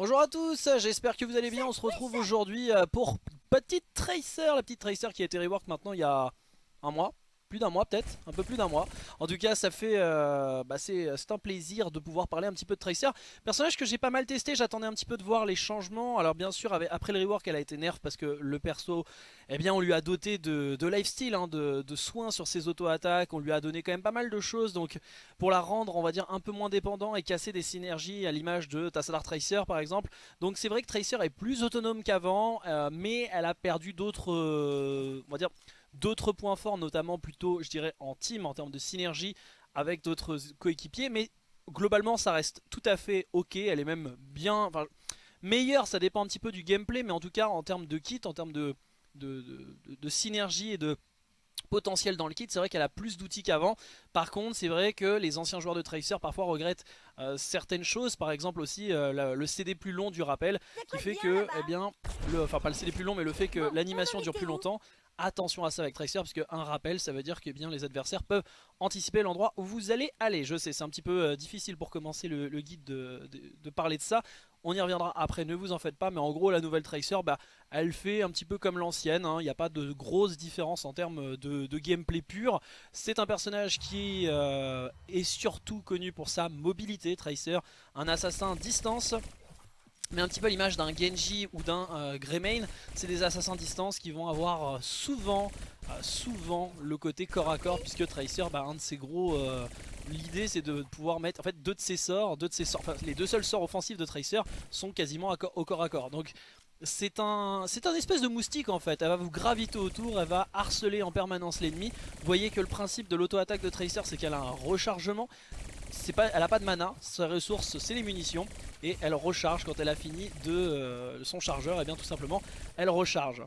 Bonjour à tous, j'espère que vous allez bien, on se retrouve aujourd'hui euh, pour Petite Tracer, la petite Tracer qui a été rework maintenant il y a un mois plus d'un mois peut-être, un peu plus d'un mois. En tout cas ça fait, euh, bah c'est un plaisir de pouvoir parler un petit peu de Tracer. Personnage que j'ai pas mal testé, j'attendais un petit peu de voir les changements. Alors bien sûr après le rework elle a été nerf parce que le perso, eh bien on lui a doté de, lifestyle, hein, de, soins sur ses auto-attaques. On lui a donné quand même pas mal de choses donc pour la rendre on va dire un peu moins dépendant et casser des synergies à l'image de Tassadar Tracer par exemple. Donc c'est vrai que Tracer est plus autonome qu'avant euh, mais elle a perdu d'autres, euh, on va dire d'autres points forts, notamment plutôt, je dirais, en team, en termes de synergie avec d'autres coéquipiers. Mais globalement, ça reste tout à fait ok. Elle est même bien... Enfin, meilleure, ça dépend un petit peu du gameplay, mais en tout cas, en termes de kit, en termes de, de, synergie et de potentiel dans le kit, c'est vrai qu'elle a plus d'outils qu'avant. Par contre, c'est vrai que les anciens joueurs de Tracer parfois regrettent euh, certaines choses, par exemple aussi euh, le CD plus long du rappel, qui fait que, eh bien, le, enfin pas le CD plus long, mais le fait que l'animation dure plus longtemps, attention à ça avec Tracer parce qu'un rappel ça veut dire que bien les adversaires peuvent anticiper l'endroit où vous allez aller. Je sais c'est un petit peu euh, difficile pour commencer le, guide de, parler de ça. On y reviendra après, ne vous en faites pas, mais en gros la nouvelle Tracer, bah, elle fait un petit peu comme l'ancienne, hein. il n'y a pas de grosse différence en termes de, gameplay pur. C'est un personnage qui euh, est surtout connu pour sa mobilité, Tracer, un assassin distance mais un petit peu l'image d'un Genji ou d'un euh, Greymane, c'est des assassins distance qui vont avoir euh, souvent, euh, souvent le côté corps à corps, puisque Tracer, bah, un de ses gros... L'idée c'est de pouvoir mettre en fait deux de ses sorts, deux de ses sorts, enfin les deux seuls sorts offensifs de Tracer sont quasiment au corps à corps. Donc c'est un, c'est un espèce de moustique en fait, elle va vous graviter autour, elle va harceler en permanence l'ennemi. Vous voyez que le principe de l'auto-attaque de Tracer c'est qu'elle a un rechargement, pas, elle a pas de mana, sa ressource c'est les munitions et elle recharge quand elle a fini de euh, son chargeur et bien tout simplement elle recharge.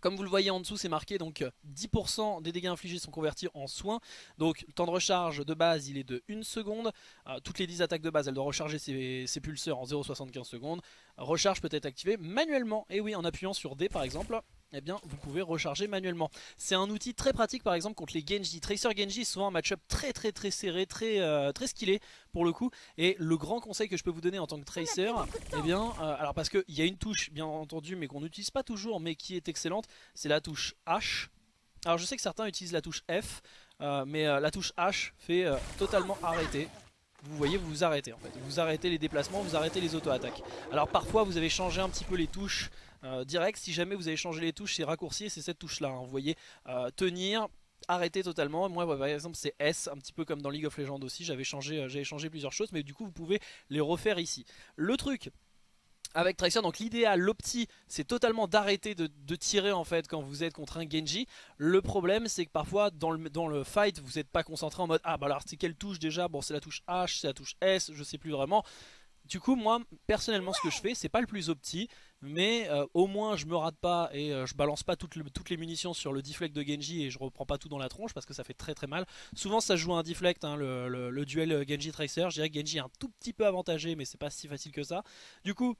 Comme vous le voyez en dessous c'est marqué donc 10% des dégâts infligés sont convertis en soins. Donc le temps de recharge de base il est de 1 seconde. Euh, Toutes les 10 attaques de base elle doit recharger ses, ses pulseurs en 0,75 secondes. Recharge peut être activée manuellement et oui en appuyant sur D par exemple eh bien vous pouvez recharger manuellement. C'est un outil très pratique par exemple contre les Genji. Tracer Genji souvent un match-up très très très serré, très, euh, très skillé pour le coup. Et le grand conseil que je peux vous donner en tant que Tracer, eh bien, euh, alors parce qu'il y a une touche bien entendu mais qu'on n'utilise pas toujours mais qui est excellente, c'est la touche H. Alors je sais que certains utilisent la touche F, euh, mais la touche H fait totalement arrêter vous voyez vous vous arrêtez en fait. Vous arrêtez les déplacements, vous arrêtez les auto-attaques. Alors parfois vous avez changé un petit peu les touches direct. Si jamais vous avez changé les touches, c'est raccourci c'est cette touche là. Hein. Vous voyez, euh, tenir, arrêter totalement. Moi par exemple c'est S, un petit peu comme dans League of Legends aussi. J'avais changé, euh, plusieurs choses, mais du coup vous pouvez les refaire ici. Le truc avec Tracer, donc l'idéal, l'opti, c'est totalement d'arrêter de, tirer en fait quand vous êtes contre un Genji. Le problème c'est que parfois dans le, dans le fight vous n'êtes pas concentré en mode Ah bah alors c'est quelle touche déjà? Bon c'est la touche H, c'est la touche S, je sais plus vraiment. Du coup moi personnellement ce que je fais c'est pas le plus opti mais euh, au moins je me rate pas et euh, je balance pas toutes, les munitions sur le deflect de Genji et je reprends pas tout dans la tronche parce que ça fait très très mal. Souvent ça joue un deflect hein, le, duel euh, Genji Tracer, je dirais que Genji est un tout petit peu avantagé mais c'est pas si facile que ça. Du coup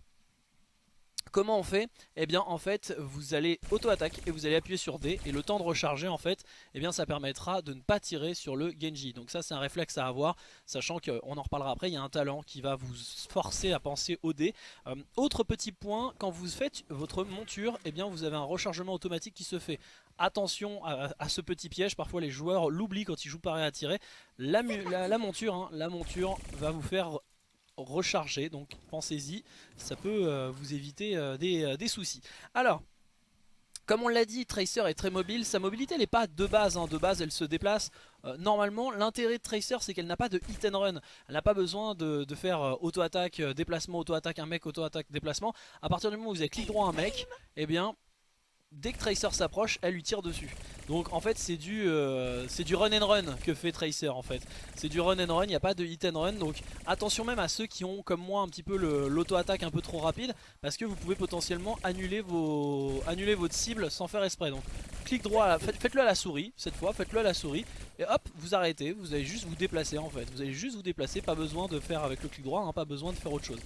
Comment on fait? Eh bien en fait vous allez auto-attaque et vous allez appuyer sur D et le temps de recharger en fait eh bien ça permettra de ne pas tirer sur le Genji. Donc ça c'est un réflexe à avoir sachant qu'on en reparlera après, il y a un talent qui va vous forcer à penser au D. Euh, autre petit point, quand vous faites votre monture, eh bien vous avez un rechargement automatique qui se fait. Attention à, ce petit piège, parfois les joueurs l'oublient quand ils jouent pareil à tirer. La, monture, hein, la monture va vous faire recharger, donc pensez-y, ça peut euh, vous éviter euh, euh, des, soucis. Alors, comme on l'a dit, Tracer est très mobile, sa mobilité elle n'est pas de base, hein. de base elle se déplace. normalement l'intérêt de Tracer c'est qu'elle n'a pas de hit and run, elle n'a pas besoin de, faire auto-attaque, déplacement, auto-attaque, un mec, auto-attaque, déplacement. À partir du moment où vous avez clic droit un mec, eh bien dès que Tracer s'approche, elle lui tire dessus. Donc en fait c'est du, euh, du run and run que fait Tracer en fait. C'est du run and run, il n'y a pas de hit and run. Donc attention même à ceux qui ont comme moi un petit peu l'auto-attaque un peu trop rapide. Parce que vous pouvez potentiellement annuler, vos, annuler votre cible sans faire esprit. Donc clic droit, faites-le à la souris cette fois, faites-le à la souris. Et hop, vous arrêtez, vous allez juste vous déplacer en fait. Vous allez juste vous déplacer, pas besoin de faire avec le clic droit, hein, pas besoin de faire autre chose.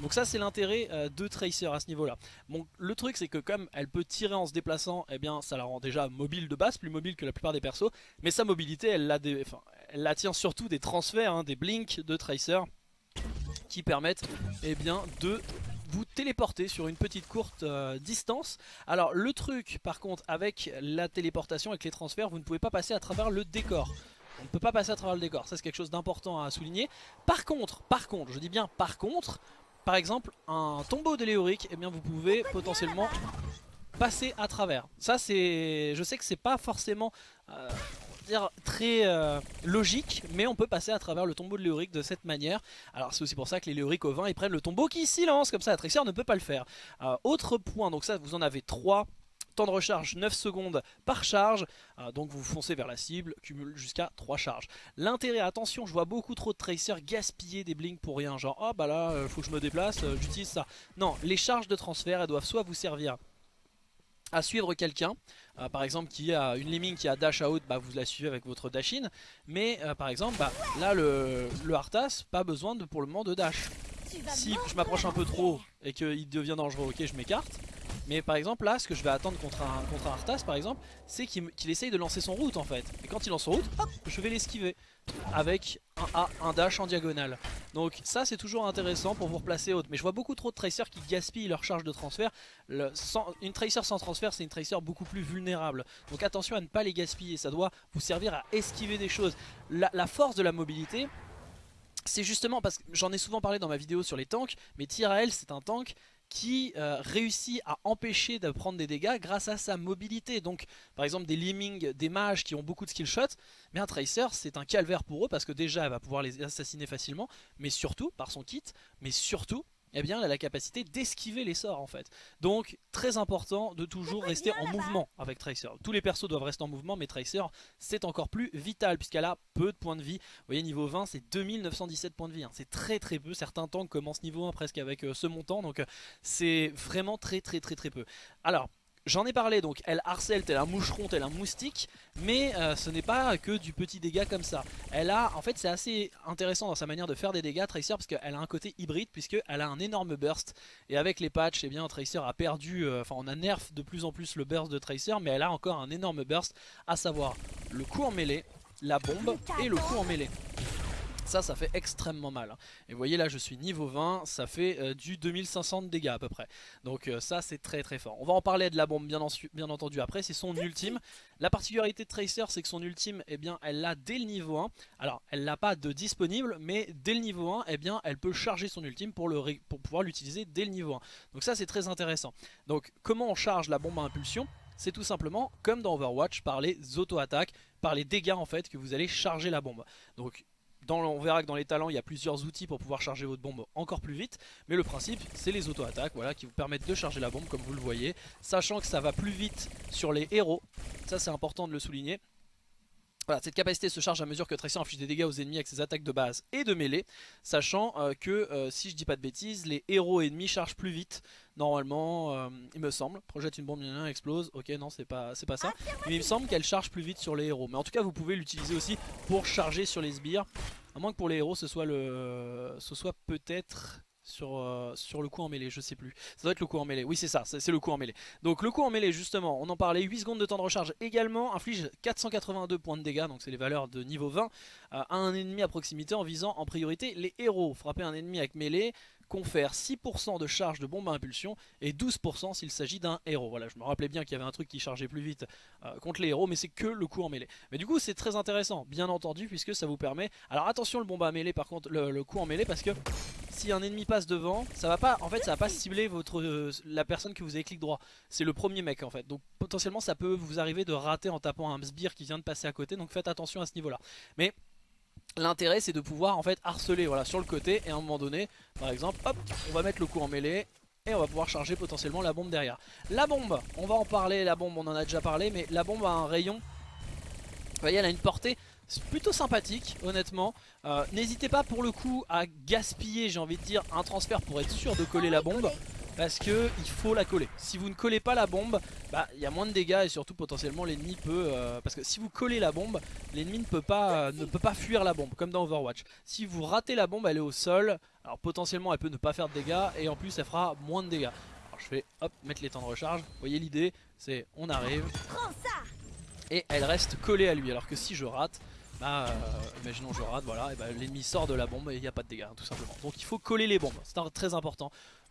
Donc ça c'est l'intérêt euh, de Tracer à ce niveau là. Bon le truc c'est que comme elle peut tirer en se déplaçant, eh bien ça la rend déjà mobile de base, plus mobile que la plupart des persos. Mais sa mobilité elle la, des, elle la tient surtout des transferts, hein, des blinks de Tracer. qui permettent eh bien, de vous téléporter sur une petite courte euh, distance. Alors le truc par contre avec la téléportation, avec les transferts, vous ne pouvez pas passer à travers le décor. On ne peut pas passer à travers le décor, ça c'est quelque chose d'important à souligner. Par contre, par contre, je dis bien par contre, par exemple un tombeau de Léoric, eh bien vous pouvez potentiellement passer à travers. Ça c'est, je sais que c'est pas forcément euh, très euh, logique, mais on peut passer à travers le tombeau de Léoric de cette manière. Alors c'est aussi pour ça que les Léoric au vin ils prennent le tombeau qui silence, comme ça la ne peut pas le faire. Euh, autre point, donc ça vous en avez 3. Temps de recharge 9 secondes par charge, euh, donc vous foncez vers la cible, cumule jusqu'à 3 charges. L'intérêt, attention, je vois beaucoup trop de tracers gaspiller des blinks pour rien, genre oh bah là, faut que je me déplace, j'utilise ça. Non, les charges de transfert, elles doivent soit vous servir à suivre quelqu'un, euh, par exemple qui a une lemming qui a dash out, bah, vous la suivez avec votre dash in, mais euh, par exemple bah, là le, le Arthas, pas besoin de, pour le moment de dash. Si je m'approche un peu trop et qu'il devient dangereux, ok je m'écarte, mais par exemple là ce que je vais attendre contre un, Arthas par exemple c'est qu'il essaye de lancer son route en fait. Et quand il lance son route, je vais l'esquiver avec un A, un dash en diagonale. Donc ça c'est toujours intéressant pour vous replacer haute. Mais je vois beaucoup trop de tracers qui gaspillent leur charge de transfert. une tracer sans transfert c'est une tracer beaucoup plus vulnérable. Donc attention à ne pas les gaspiller, ça doit vous servir à esquiver des choses. la force de la mobilité c'est justement parce que j'en ai souvent parlé dans ma vidéo sur les tanks, mais Tyrael c'est un tank qui euh, réussit à empêcher de prendre des dégâts grâce à sa mobilité. Donc par exemple des Lemmings, des mages qui ont beaucoup de skill shots, mais un Tracer c'est un calvaire pour eux parce que déjà elle va pouvoir les assassiner facilement, mais surtout par son kit, mais surtout eh bien elle a la capacité d'esquiver les sorts en fait. Donc très important de toujours rester en mouvement avec Tracer. Tous les persos doivent rester en mouvement mais Tracer c'est encore plus vital puisqu'elle a peu de points de vie. Vous voyez niveau 20 c'est 2917 points de vie, hein. c'est très très peu. Certains tanks commencent niveau 1 presque avec euh, ce montant donc euh, c'est vraiment très très très très peu. Alors J'en ai parlé donc, elle harcèle tel un moucheron, tel un moustique, mais euh, ce n'est pas que du petit dégât comme ça. Elle a, en fait c'est assez intéressant dans sa manière de faire des dégâts Tracer parce qu'elle a un côté hybride puisqu'elle a un énorme burst et avec les patchs, eh bien Tracer a perdu, euh, enfin on a nerf de plus en plus le burst de Tracer mais elle a encore un énorme burst à savoir le coup en mêlée, la bombe et le coup en mêlée. Ça, ça fait extrêmement mal. Hein. Et vous voyez là, je suis niveau 20, ça fait euh, du 2500 de dégâts à peu près. Donc euh, ça, c'est très très fort. On va en parler de la bombe bien, entendu après, c'est son ultime. La particularité de Tracer, c'est que son ultime, eh bien, elle l'a dès le niveau 1. Alors, elle l'a pas de disponible, mais dès le niveau 1, eh bien, elle peut charger son ultime pour pouvoir l'utiliser dès le niveau 1. Donc ça, c'est très intéressant. Donc, comment on charge la bombe à impulsion? C'est tout simplement comme dans Overwatch par les auto-attaques, par les dégâts en fait que vous allez charger la bombe. Donc on verra que dans les talents il y a plusieurs outils pour pouvoir charger votre bombe encore plus vite. Mais le principe c'est les auto-attaques voilà, qui vous permettent de charger la bombe comme vous le voyez. Sachant que ça va plus vite sur les héros Ça c'est important de le souligner voilà, cette capacité se charge à mesure que Tracer inflige des dégâts aux ennemis avec ses attaques de base et de mêlée, sachant euh, que, euh, si je dis pas de bêtises, les héros ennemis chargent plus vite, normalement, euh, il me semble. Projette une bombe, il explose, ok non c'est pas, pas ça, mais il me semble qu'elle charge plus vite sur les héros. Mais en tout cas vous pouvez l'utiliser aussi pour charger sur les sbires, à moins que pour les héros ce soit, le, ce soit peut-être sur, euh, sur le coup en mêlée, je sais plus. Ça doit être le coup en mêlée, oui c'est ça, c'est le coup en mêlée. Donc le coup en mêlée justement, on en parlait, 8 secondes de temps de recharge également, inflige 482 points de dégâts, donc c'est les valeurs de niveau 20, euh, à un ennemi à proximité en visant en priorité les héros. Frapper un ennemi avec mêlée, confère 6% de charge de bombe à impulsion et 12% s'il s'agit d'un héros. Voilà, je me rappelais bien qu'il y avait un truc qui chargeait plus vite euh, contre les héros, mais c'est que le coup en mêlée. Mais du coup, c'est très intéressant, bien entendu, puisque ça vous permet... Alors attention le bombe à mêlée, par contre, le, coup en mêlée, parce que si un ennemi passe devant, ça va pas, en fait, ça va pas cibler votre, euh, la personne que vous avez clic droit. C'est le premier mec, en fait. Donc potentiellement, ça peut vous arriver de rater en tapant un sbire qui vient de passer à côté, donc faites attention à ce niveau-là. Mais L'intérêt c'est de pouvoir en fait harceler voilà, sur le côté et à un moment donné par exemple hop on va mettre le coup en mêlée et on va pouvoir charger potentiellement la bombe derrière. La bombe, on va en parler, la bombe on en a déjà parlé mais la bombe a un rayon, vous voyez elle a une portée plutôt sympathique honnêtement. Euh, n'hésitez pas pour le coup à gaspiller j'ai envie de dire un transfert pour être sûr de coller la bombe parce que il faut la coller. Si vous ne collez pas la bombe, bah il y a moins de dégâts et surtout potentiellement l'ennemi peut euh, parce que si vous collez la bombe, l'ennemi ne peut pas ne peut pas fuir la bombe comme dans Overwatch. Si vous ratez la bombe, elle est au sol. Alors potentiellement elle peut ne pas faire de dégâts et en plus elle fera moins de dégâts. Alors je vais hop mettre les temps de recharge. Vous voyez l'idée, c'est on arrive et elle reste collée à lui alors que si je rate bah, euh, imaginons je rate, voilà, et bah, l'ennemi sort de la bombe et il n'y a pas de dégâts, tout simplement. Donc il faut coller les bombes, c'est très important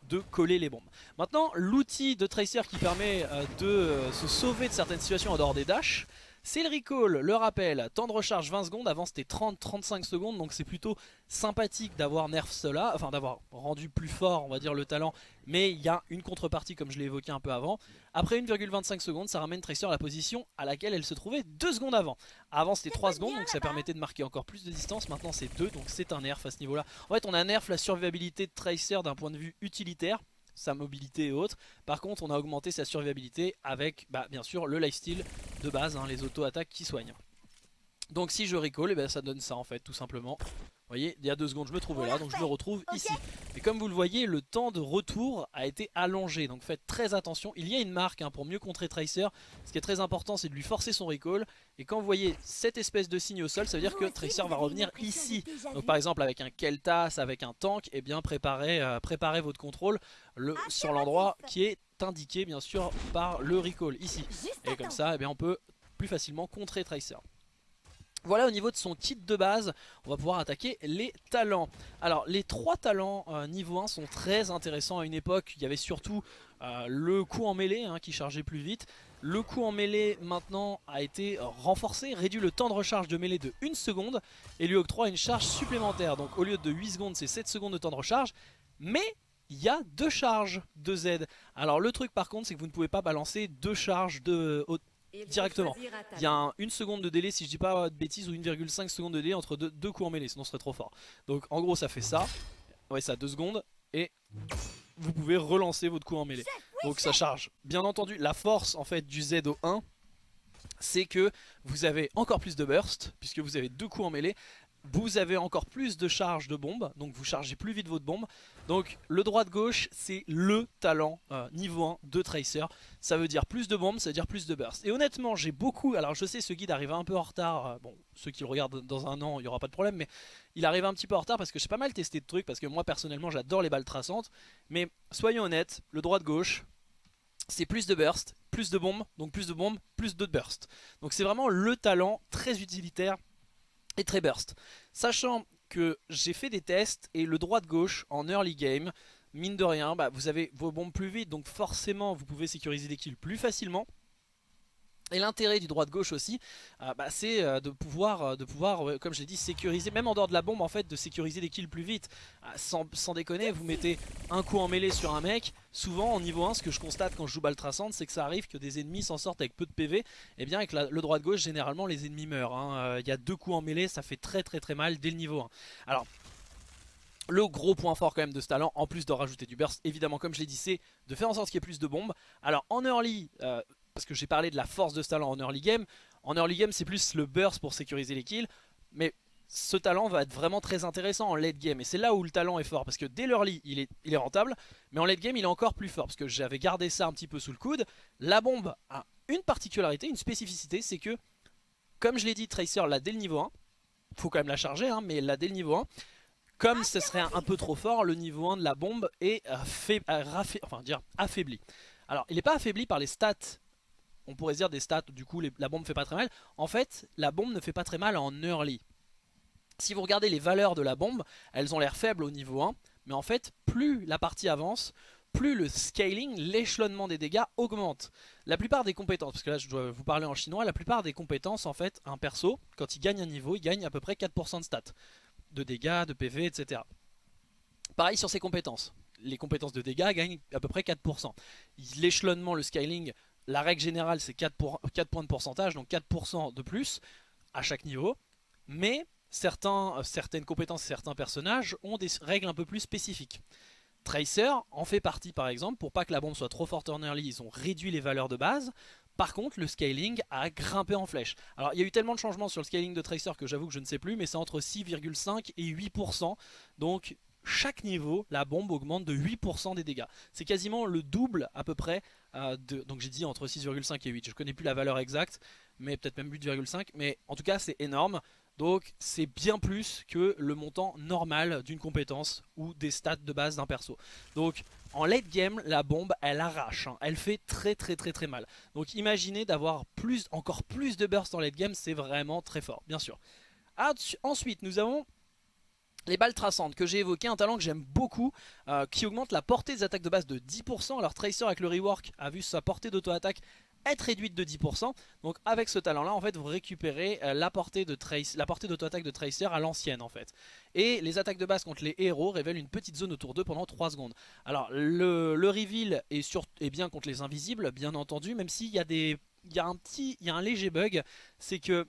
de coller les bombes. Maintenant, l'outil de Tracer qui permet euh, de euh, se sauver de certaines situations en dehors des dashs, c'est le recall, le rappel, temps de recharge 20 secondes, avant c'était 30-35 secondes, donc c'est plutôt sympathique d'avoir nerf cela, enfin d'avoir rendu plus fort on va dire le talent, mais il y a une contrepartie comme je l'ai évoqué un peu avant. Après 1,25 secondes, ça ramène Tracer à la position à laquelle elle se trouvait 2 secondes avant. Avant c'était 3 secondes, donc ça permettait de marquer encore plus de distance, maintenant c'est 2, donc c'est un nerf à ce niveau là. En fait on a nerf la survivabilité de Tracer d'un point de vue utilitaire, sa mobilité et autres. Par contre, on a augmenté sa survivabilité avec, bah, bien sûr, le lifesteal de base, hein, les auto-attaques qui soignent. Donc si je recall, et eh ben, ça donne ça en fait, tout simplement. Vous voyez, il y a deux secondes je me trouvais là, donc je me retrouve ici. Et comme vous le voyez, le temps de retour a été allongé, donc faites très attention. Il y a une marque hein, pour mieux contrer Tracer. Ce qui est très important, c'est de lui forcer son recall. Et quand vous voyez cette espèce de signe au sol, ça veut dire que Tracer va revenir ici. Donc par exemple avec un Keltas, avec un tank, et eh bien préparez, euh, préparez votre contrôle le, sur l'endroit qui est indiqué bien sûr par le recall ici. Et comme ça, eh bien, on peut plus facilement contrer Tracer. Voilà au niveau de son kit de base, on va pouvoir attaquer les talents. Alors les trois talents euh, niveau 1 sont très intéressants à une époque, il y avait surtout euh, le coup en mêlée hein, qui chargeait plus vite. Le coup en mêlée maintenant a été renforcé, réduit le temps de recharge de mêlée de 1 seconde et lui octroie une charge supplémentaire. Donc au lieu de 8 secondes c'est 7 secondes de temps de recharge, mais il y a deux charges de Z. Alors le truc par contre c'est que vous ne pouvez pas balancer deux charges de, directement. Il y a une seconde de délai, si je dis pas de bêtises, ou 1,5 seconde de délai entre deux, coups en mêlée, sinon ce serait trop fort. Donc en gros ça fait ça, ouais ça 2 secondes, et vous pouvez relancer votre coup en mêlée. Donc ça charge. Bien entendu, la force en fait du Z au 1, c'est que vous avez encore plus de burst, puisque vous avez deux coups en mêlée, vous avez encore plus de charge de bombe, donc vous chargez plus vite votre bombe. Donc le droit-gauche, c'est le talent euh, niveau 1 de Tracer. Ça veut dire plus de bombes, ça veut dire plus de burst. Et honnêtement, j'ai beaucoup... Alors je sais, ce guide arrive un peu en retard. Euh, bon, ceux qui le regardent dans un an, il n'y aura pas de problème. Mais il arrive un petit peu en retard parce que j'ai pas mal testé de trucs. Parce que moi, personnellement, j'adore les balles traçantes. Mais soyons honnêtes, le droit-gauche, c'est plus de burst, plus de bombes. Donc plus de bombes, plus de burst. Donc c'est vraiment le talent très utilitaire et très burst. Sachant que j'ai fait des tests et le droit de gauche en early game, mine de rien, bah, vous avez vos bombes plus vite, donc forcément vous pouvez sécuriser des kills plus facilement. Et l'intérêt du droit de gauche aussi, euh, bah, c'est euh, de pouvoir, euh, de pouvoir comme je l'ai dit, sécuriser, même en dehors de la bombe en fait, de sécuriser des kills plus vite. sans, déconner, vous mettez un coup en mêlée sur un mec, souvent en niveau 1, ce que je constate quand je joue balle traçante, c'est que ça arrive que des ennemis s'en sortent avec peu de PV, et eh bien avec le droit de gauche, généralement les ennemis meurent. Hein. Il y a deux coups en mêlée, ça fait très très très mal dès le niveau 1. Alors, le gros point fort quand même de ce talent, en plus de rajouter du burst, évidemment comme je l'ai dit, c'est de faire en sorte qu'il y ait plus de bombes. Alors en early, parce que j'ai parlé de la force de ce talent en early game. En early game, c'est plus le burst pour sécuriser les kills. Mais ce talent va être vraiment très intéressant en late game. Et c'est là où le talent est fort. Parce que dès l'early, il est, rentable. Mais en late game, il est encore plus fort. Parce que j'avais gardé ça un petit peu sous le coude. La bombe a une particularité, une spécificité. C'est que, comme je l'ai dit, Tracer l'a dès le niveau 1. Faut quand même la charger, hein, mais l'a dès le niveau 1. Comme ce serait un, peu trop fort, le niveau 1 de la bombe est enfin, dire, affaibli. Alors, il n'est pas affaibli par les stats on pourrait dire des stats, du coup la bombe fait pas très mal. En fait, la bombe ne fait pas très mal en early. Si vous regardez les valeurs de la bombe, elles ont l'air faibles au niveau 1, mais en fait, plus la partie avance, plus le scaling, l'échelonnement des dégâts augmente. La plupart des compétences, parce que là je dois vous parler en chinois, la plupart des compétences en fait, un perso, quand il gagne un niveau, il gagne à peu près 4% de stats. De dégâts, de PV, etc. Pareil sur ses compétences. Les compétences de dégâts gagnent à peu près 4%. L'échelonnement, le scaling la règle générale c'est 4, points de pourcentage, donc 4% de plus à chaque niveau. Mais euh, certaines compétences, certains personnages ont des règles un peu plus spécifiques. Tracer en fait partie par exemple, pour pas que la bombe soit trop forte en early, ils ont réduit les valeurs de base. Par contre, le scaling a grimpé en flèche. Alors, il y a eu tellement de changements sur le scaling de Tracer que j'avoue que je ne sais plus, mais c'est entre 6,5 et 8%. Donc, chaque niveau, la bombe augmente de 8% des dégâts. C'est quasiment le double à peu près. Donc j'ai dit entre 6,5 et 8. Je connais plus la valeur exacte, mais peut-être même 8,5. Mais en tout cas, c'est énorme. Donc c'est bien plus que le montant normal d'une compétence ou des stats de base d'un perso. Donc en late game, la bombe, elle arrache. Hein. Elle fait très très très très mal. Donc imaginez d'avoir encore plus de burst en late game, c'est vraiment très fort, bien sûr. Ensuite nous avons les balles traçantes que j'ai évoqué, un talent que j'aime beaucoup, euh, qui augmente la portée des attaques de base de 10%. Alors Tracer avec le rework a vu sa portée d'auto-attaque être réduite de 10%. Donc avec ce talent là en fait vous récupérez euh, la portée d'auto-attaque de Tracer à l'ancienne en fait. Et les attaques de base contre les héros révèlent une petite zone autour d'eux pendant 3 secondes. Alors le, reveal est, bien contre les invisibles bien entendu même s'il y y a un léger bug, c'est que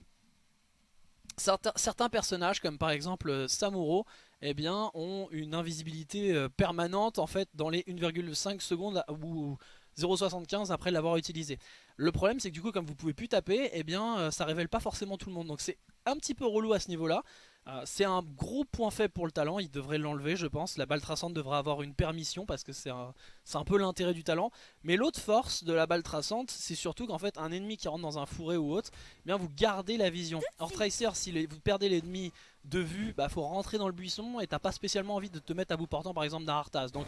Certains, personnages comme par exemple euh, Samuro eh ont une invisibilité euh, permanente en fait dans les 1,5 secondes ou 0,75 après l'avoir utilisé. Le problème c'est que du coup comme vous pouvez plus taper, eh bien euh, ça révèle pas forcément tout le monde. Donc c'est un petit peu relou à ce niveau là. Euh, c'est un gros point faible pour le talent, il devrait l'enlever je pense. La balle traçante devrait avoir une permission parce que c'est un, peu l'intérêt du talent. Mais l'autre force de la balle traçante, c'est surtout qu'en fait un ennemi qui rentre dans un fourré ou autre, eh bien vous gardez la vision. Or Tracer, si vous perdez l'ennemi de vue, bah faut rentrer dans le buisson et t'as pas spécialement envie de te mettre à bout portant par exemple d'un Arthas. Donc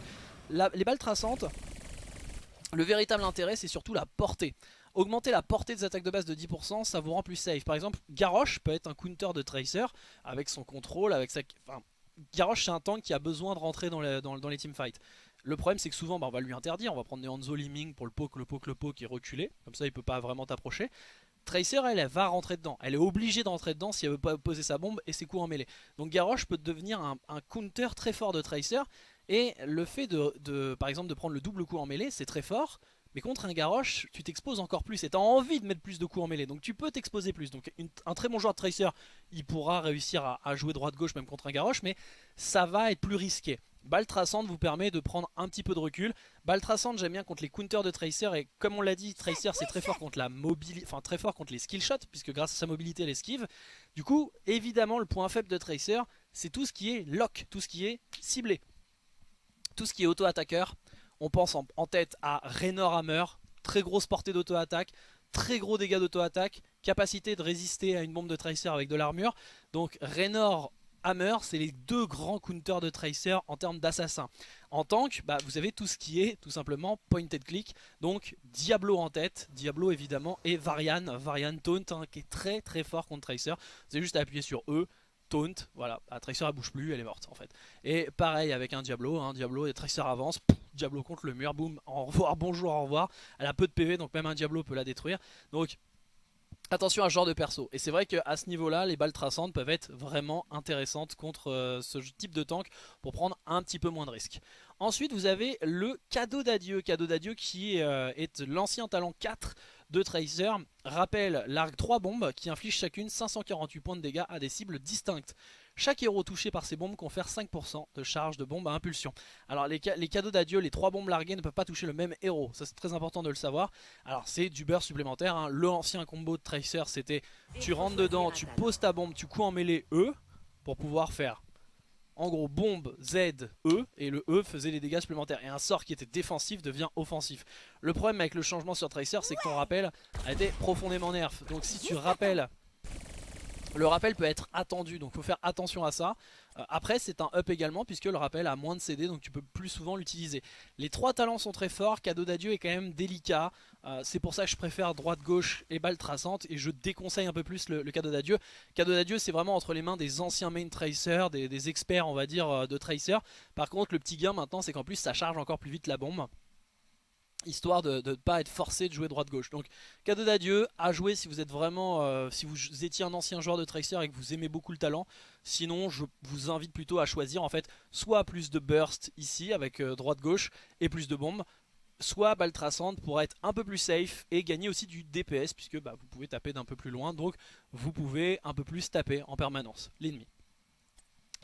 les balles traçantes, le véritable intérêt c'est surtout la portée. Augmenter la portée des attaques de base de 10%, ça vous rend plus safe. Par exemple, Garrosh peut être un counter de Tracer avec son contrôle, avec sa... Enfin, Garrosh c'est un tank qui a besoin de rentrer dans les, dans, teamfights. Le problème c'est que souvent bah, on va lui interdire, on va prendre des Hanzo Liming pour le poke, le poke, le poke et reculer. Comme ça il peut pas vraiment t'approcher. Tracer elle, elle va rentrer dedans, elle est obligée de rentrer dedans si elle veut pas poser sa bombe et ses coups en mêlée. Donc Garrosh peut devenir un counter très fort de Tracer et le fait de, par exemple de prendre le double coup en mêlée c'est très fort mais contre un Garrosh, tu t'exposes encore plus et tu as envie de mettre plus de coups en mêlée. Donc tu peux t'exposer plus. Donc un très bon joueur de Tracer, il pourra réussir à, jouer droite-gauche même contre un Garrosh, mais ça va être plus risqué. Balle traçante vous permet de prendre un petit peu de recul. Balle traçante j'aime bien contre les counters de Tracer et comme on l'a dit, Tracer c'est très fort contre la mobilité, enfin très fort contre les skill shots puisque grâce à sa mobilité elle esquive. Du coup, évidemment le point faible de Tracer, c'est tout ce qui est lock, tout ce qui est ciblé. Tout ce qui est auto-attaqueur, on pense en, tête à Raynor Hammer, très grosse portée d'auto-attaque, très gros dégâts d'auto-attaque, capacité de résister à une bombe de Tracer avec de l'armure. Donc Raynor Hammer, c'est les deux grands counters de Tracer en termes d'assassin. En tank, bah, vous avez tout ce qui est tout simplement pointed click, donc Diablo en tête, Diablo évidemment, et Varian, Varian Taunt, hein, qui est très très fort contre Tracer. Vous avez juste à appuyer sur E, taunt, voilà, la Tracer elle bouge plus, elle est morte en fait. Et pareil avec un Diablo, hein, Diablo et Tracer avance, Diablo contre le mur, boum, au revoir, bonjour, au revoir. Elle a peu de PV donc même un Diablo peut la détruire. Donc attention à ce genre de perso. Et c'est vrai qu'à ce niveau là, les balles traçantes peuvent être vraiment intéressantes contre euh, ce type de tank pour prendre un petit peu moins de risques. Ensuite vous avez le cadeau d'adieu, cadeau d'adieu qui euh, est l'ancien talent 4 de Tracer rappelle l'arc 3 bombes qui infligent chacune 548 points de dégâts à des cibles distinctes. Chaque héros touché par ces bombes confère 5% de charge de bombe à impulsion. Alors les, cadeaux d'adieu, les 3 bombes larguées ne peuvent pas toucher le même héros, ça c'est très important de le savoir. Alors c'est du beurre supplémentaire, hein. le ancien combo de Tracer c'était tu rentres dedans, tu poses ta bombe, tu coups en mêlée E pour pouvoir faire en gros bombe Z E et le E faisait les dégâts supplémentaires. Et un sort qui était défensif devient offensif. Le problème avec le changement sur Tracer c'est que ton rappel a été profondément nerf. Donc si tu rappelles le rappel peut être attendu donc il faut faire attention à ça. Euh, après c'est un up également puisque le rappel a moins de CD donc tu peux plus souvent l'utiliser. Les trois talents sont très forts, cadeau d'adieu est quand même délicat. Euh, C'est pour ça que je préfère droite gauche et balle traçante et je déconseille un peu plus le, cadeau d'adieu. Cadeau d'adieu c'est vraiment entre les mains des anciens main tracers, des, des experts on va dire euh, de tracer Par contre le petit gain maintenant c'est qu'en plus ça charge encore plus vite la bombe histoire de ne pas être forcé de jouer droite-gauche. Donc cadeau d'adieu, à jouer si vous êtes vraiment, euh, si vous étiez un ancien joueur de Tracer et que vous aimez beaucoup le talent. Sinon je vous invite plutôt à choisir en fait soit plus de burst ici avec euh, droite-gauche et plus de bombes, soit balle traçante pour être un peu plus safe et gagner aussi du DPS puisque bah, vous pouvez taper d'un peu plus loin donc vous pouvez un peu plus taper en permanence l'ennemi.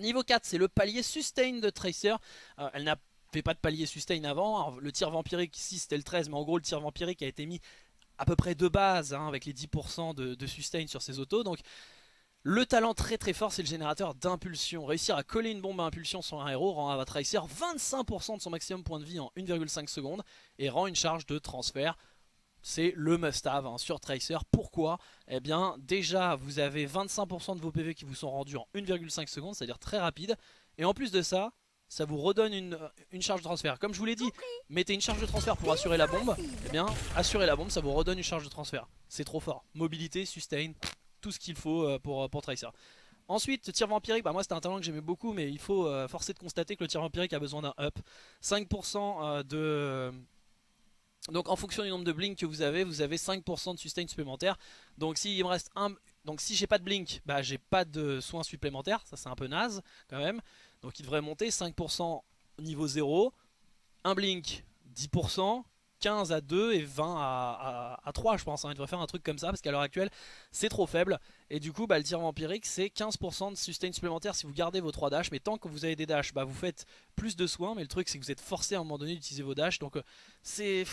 Niveau 4 c'est le palier sustain de Tracer, euh, elle n'a pas de palier sustain avant. le tir vampirique ici c'était le 13 mais en gros le tir vampirique a été mis à peu près de base hein, avec les 10% de, sustain sur ses autos. Donc le talent très très fort c'est le générateur d'impulsion. Réussir à coller une bombe à impulsion sur un héros rend à Tracer 25% de son maximum point de vie en 1,5 secondes et rend une charge de transfert. C'est le must-have hein, sur Tracer. Pourquoi? Eh bien déjà vous avez 25% de vos PV qui vous sont rendus en 1,5 secondes, c'est-à-dire très rapide. Et en plus de ça, ça vous redonne une, une, charge de transfert. Comme je vous l'ai dit, mettez une charge de transfert pour assurer la bombe. Eh bien, assurer la bombe, ça vous redonne une charge de transfert. C'est trop fort. Mobilité, sustain, tout ce qu'il faut euh, pour, pour Tracer. Ensuite, tir vampirique, bah moi c'était un talent que j'aimais beaucoup, mais il faut euh, forcer de constater que le tir vampirique a besoin d'un up. 5% de... Donc en fonction du nombre de blink que vous avez, vous avez 5% de sustain supplémentaire. Donc s'il me reste un... Donc si j'ai pas de blink, bah j'ai pas de soins supplémentaires, ça c'est un peu naze quand même. Donc il devrait monter 5% niveau 0, un blink 10%, 15 à 2 et 20 à, 3 je pense. Hein. Il devrait faire un truc comme ça parce qu'à l'heure actuelle c'est trop faible. Et du coup bah, le tir vampirique c'est 15% de sustain supplémentaire si vous gardez vos 3 dash. Mais tant que vous avez des dash, bah, vous faites plus de soins. Mais le truc c'est que vous êtes forcé à un moment donné d'utiliser vos dash. Donc euh, c'est...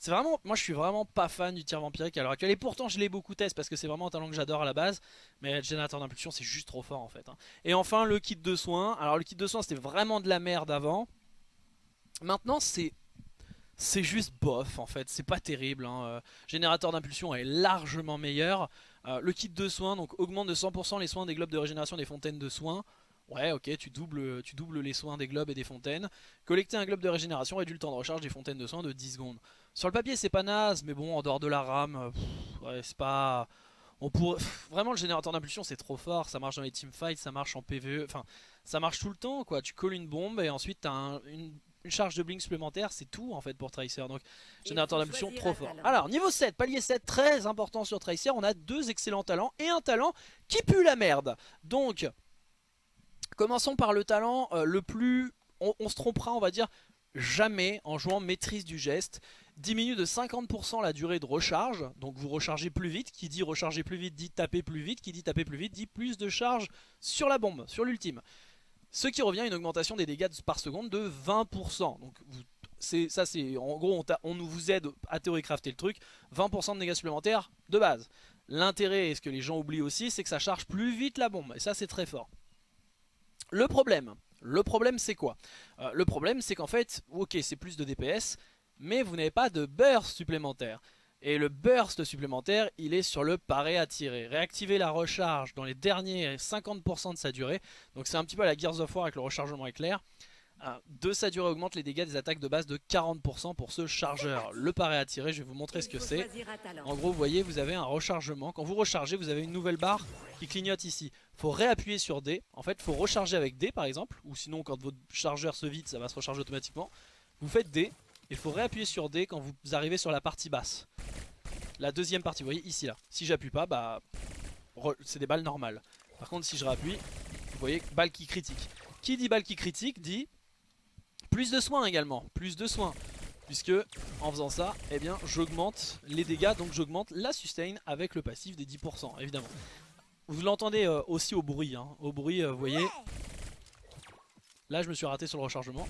C'est vraiment, moi je suis vraiment pas fan du tir vampirique à l'heure actuelle et pourtant je l'ai beaucoup testé parce que c'est vraiment un talent que j'adore à la base mais le générateur d'impulsion c'est juste trop fort en fait. Hein. Et enfin le kit de soins, alors le kit de soins c'était vraiment de la merde avant, maintenant c'est c'est juste bof en fait, c'est pas terrible. Hein. Euh, générateur d'impulsion est largement meilleur. Euh, le kit de soins donc augmente de 100% les soins des globes de régénération des fontaines de soins. Ouais ok tu doubles, tu doubles les soins des globes et des fontaines. Collecter un globe de régénération réduit le temps de recharge des fontaines de soins de 10 secondes. Sur le papier c'est pas naze mais bon en dehors de la rame, euh, c'est pas... On pourrait... vraiment le générateur d'impulsion c'est trop fort, ça marche dans les teamfights, ça marche en PvE, enfin ça marche tout le temps quoi, tu colles une bombe et ensuite t'as un, une une charge de blink supplémentaire, c'est tout en fait pour Tracer. Donc générateur d'impulsion trop fort. Alors niveau 7, palier 7, très important sur Tracer, on a deux excellents talents et un talent qui pue la merde. Donc commençons par le talent euh, le plus... On, se trompera on va dire jamais en jouant maîtrise du geste. Diminue de 50% la durée de recharge, donc vous rechargez plus vite. Qui dit recharger plus vite dit taper plus vite. Qui dit taper plus vite dit plus de charge sur la bombe, sur l'ultime. Ce qui revient à une augmentation des dégâts par seconde de 20%. Donc ça c'est en gros on, nous vous aide à théorie-crafter le truc. 20% de dégâts supplémentaires de base. L'intérêt, et ce que les gens oublient aussi, c'est que ça charge plus vite la bombe. Et ça c'est très fort. Le problème, le problème c'est quoi? Euh, Le problème c'est qu'en fait, ok c'est plus de DPS, mais vous n'avez pas de burst supplémentaire. Et le burst supplémentaire, il est sur le paré à tirer. Réactiver la recharge dans les derniers 50% de sa durée. Donc c'est un petit peu la Gears of War avec le rechargement éclair. Euh, de sa durée augmente les dégâts des attaques de base de 40% pour ce chargeur. Le paré à tirer, je vais vous montrer ce que c'est. En gros, vous voyez, vous avez un rechargement. Quand vous rechargez, vous avez une nouvelle barre qui clignote ici. Il faut réappuyer sur D. En fait, il faut recharger avec D par exemple. Ou sinon, quand votre chargeur se vide, ça va se recharger automatiquement. Vous faites D. Il faut réappuyer sur D quand vous arrivez sur la partie basse. La deuxième partie, vous voyez ici là. Si j'appuie pas, bah c'est des balles normales. Par contre si je réappuie, vous voyez balle qui critique. Qui dit balle qui critique dit plus de soins également. Plus de soins. Puisque en faisant ça, eh bien j'augmente les dégâts, donc j'augmente la sustain avec le passif des 10% évidemment. Vous l'entendez euh, aussi au bruit, hein. au bruit euh, vous voyez. Là je me suis raté sur le rechargement.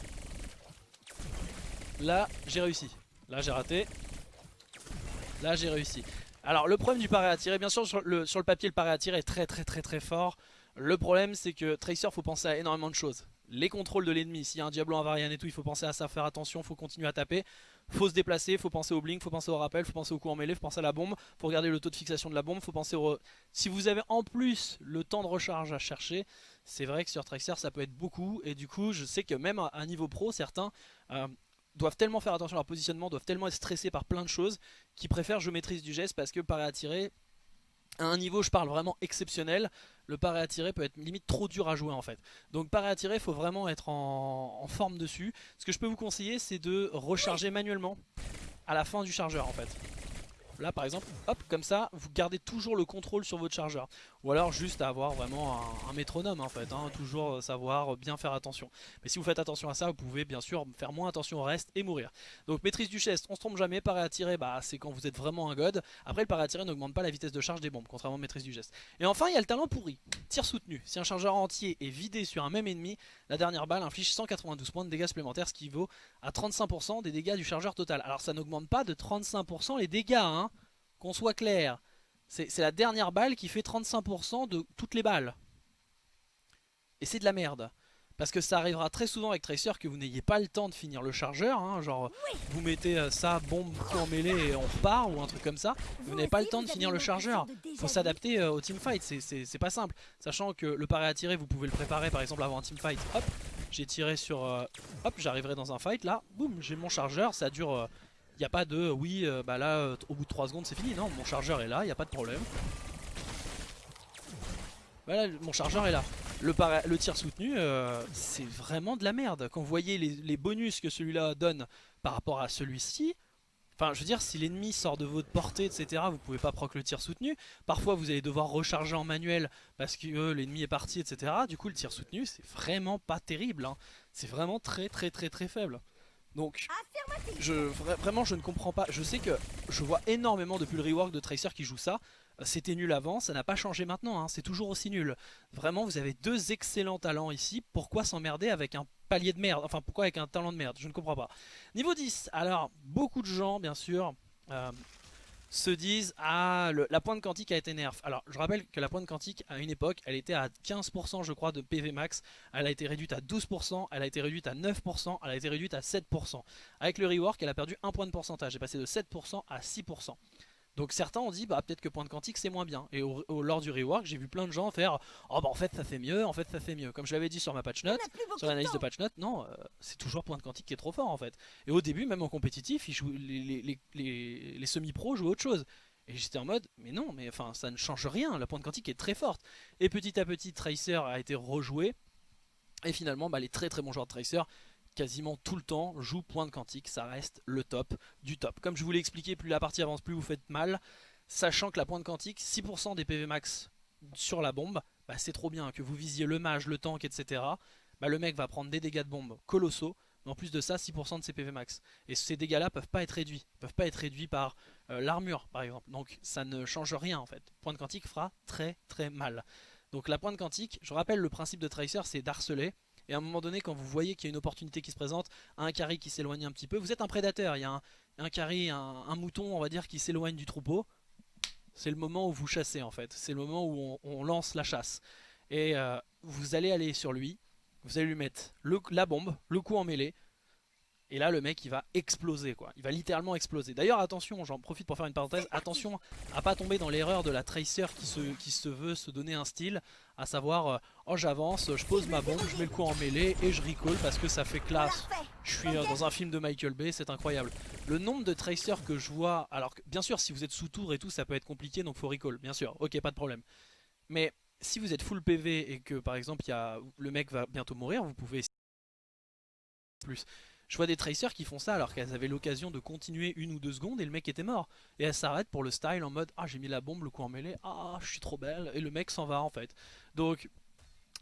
Là, j'ai réussi. Là, j'ai raté. Là, j'ai réussi. Alors, le problème du paré à tirer, bien sûr, sur le, papier, le paré à tirer est très très très très fort. Le problème, c'est que Tracer, faut penser à énormément de choses. Les contrôles de l'ennemi, s'il y a un Diablo, un Varian et tout, il faut penser à ça, faire attention, faut continuer à taper. Faut se déplacer, faut penser au blink, faut penser au rappel, faut penser au coup en mêlée, faut penser à la bombe, faut regarder le taux de fixation de la bombe, faut penser au... Si vous avez en plus le temps de recharge à chercher, c'est vrai que sur Tracer ça peut être beaucoup. Et du coup, je sais que même à un niveau pro, certains... Euh, doivent tellement faire attention à leur positionnement, doivent tellement être stressés par plein de choses, qu'ils préfèrent je maîtrise du geste parce que paré à tirer, à un niveau je parle vraiment exceptionnel, le paré à tirer peut être limite trop dur à jouer en fait. Donc paré à tirer, il faut vraiment être en, en forme dessus. Ce que je peux vous conseiller c'est de recharger manuellement à la fin du chargeur en fait. Là par exemple, hop, comme ça, vous gardez toujours le contrôle sur votre chargeur. Ou alors juste avoir vraiment un, métronome en fait, hein, toujours savoir bien faire attention. Mais si vous faites attention à ça, vous pouvez bien sûr faire moins attention au reste et mourir. Donc maîtrise du chest, on se trompe jamais, à tirer, bah, c'est quand vous êtes vraiment un god. Après le à tirer n'augmente pas la vitesse de charge des bombes, contrairement à maîtrise du geste. Et enfin il y a le talent pourri, tir soutenu. Si un chargeur entier est vidé sur un même ennemi, la dernière balle inflige 192 points de dégâts supplémentaires, ce qui vaut à 35% des dégâts du chargeur total. Alors ça n'augmente pas de 35% les dégâts, hein qu'on soit clair, c'est la dernière balle qui fait 35% de toutes les balles. Et c'est de la merde. Parce que ça arrivera très souvent avec Tracer que vous n'ayez pas le temps de finir le chargeur. Hein, genre, vous mettez euh, ça, bombe, coup en mêlée et on repart ou un truc comme ça. Vous n'avez pas le temps de finir le chargeur. faut s'adapter euh, au teamfight, c'est pas simple. Sachant que le paré à tirer, vous pouvez le préparer par exemple avant un teamfight. Hop, j'ai tiré sur... Euh, hop, j'arriverai dans un fight, là, boum, j'ai mon chargeur, ça dure il n'y a pas de oui, euh, bah là, euh, au bout de 3 secondes c'est fini. Non, mon chargeur est là, il n'y a pas de problème. Voilà, mon chargeur est là. Le, tir soutenu, euh, c'est vraiment de la merde. Quand vous voyez les, bonus que celui-là donne par rapport à celui-ci, Enfin, je veux dire, si l'ennemi sort de votre portée, etc., vous pouvez pas proc le tir soutenu. Parfois, vous allez devoir recharger en manuel parce que l'ennemi est parti, etc. Du coup, le tir soutenu, c'est vraiment pas terrible. Hein. C'est vraiment très, très, très, très faible. Donc, je, vraiment, je ne comprends pas. Je sais que je vois énormément depuis le rework de Tracer qui joue ça. C'était nul avant, ça n'a pas changé maintenant, hein. c'est toujours aussi nul. Vraiment, vous avez deux excellents talents ici. Pourquoi s'emmerder avec un palier de merde? Enfin, pourquoi avec un talent de merde? Je ne comprends pas. Niveau 10, alors, beaucoup de gens, bien sûr... Euh, se disent ah la pointe quantique a été nerf. Alors je rappelle que la pointe quantique à une époque elle était à 15% je crois de PV max, elle a été réduite à 12%, elle a été réduite à 9%, elle a été réduite à 7%. Avec le rework elle a perdu un point de pourcentage, elle est passée de 7% à 6%. Donc certains ont dit bah peut-être que pointe quantique c'est moins bien. Et au, lors du rework j'ai vu plein de gens faire oh bah en fait ça fait mieux, en fait ça fait mieux comme je l'avais dit sur ma patch note, sur l'analyse de patch note, non euh, c'est toujours pointe quantique qui est trop fort en fait. Et au début même en compétitif les, les, semi-pros jouaient autre chose. Et j'étais en mode mais non mais enfin ça ne change rien, la pointe quantique est très forte et petit à petit Tracer a été rejoué. Et finalement bah, les très très bons joueurs de Tracer quasiment tout le temps joue pointe quantique, ça reste le top du top. Comme je vous l'ai expliqué, plus la partie avance, plus vous faites mal, sachant que la pointe quantique, 6% des PV max sur la bombe, bah c'est trop bien, que vous visiez le mage, le tank, etc. Bah le mec va prendre des dégâts de bombe colossaux, mais en plus de ça, 6% de ses PV max. Et ces dégâts-là peuvent pas être réduits, peuvent pas être réduits par euh, l'armure par exemple. Donc ça ne change rien en fait. Pointe quantique fera très très mal. Donc la pointe quantique, je rappelle le principe de Tracer, c'est d'harceler. Et à un moment donné, quand vous voyez qu'il y a une opportunité qui se présente, un carry qui s'éloigne un petit peu, vous êtes un prédateur, il y a un, carry, un, mouton, on va dire, qui s'éloigne du troupeau. C'est le moment où vous chassez en fait, c'est le moment où on, lance la chasse. Et euh, vous allez aller sur lui, vous allez lui mettre la bombe, le coup en mêlée, et là le mec il va exploser quoi, il va littéralement exploser. D'ailleurs attention, j'en profite pour faire une parenthèse, attention à pas tomber dans l'erreur de la tracer qui se, veut se donner un style, à savoir euh, oh j'avance, je pose ma bombe, je mets le coup en mêlée et je recall parce que ça fait classe. Je suis euh, dans un film de Michael Bay, c'est incroyable. Le nombre de tracers que je vois, alors bien sûr si vous êtes sous tour et tout ça peut être compliqué donc faut recall, bien sûr, ok pas de problème. Mais si vous êtes full PV et que par exemple y a, le mec va bientôt mourir, vous pouvez plus. Je vois des tracers qui font ça alors qu'elles avaient l'occasion de continuer une ou deux secondes et le mec était mort. Et elles s'arrêtent pour le style en mode Ah j'ai mis la bombe, le coup en mêlée, ah je suis trop belle et le mec s'en va en fait. Donc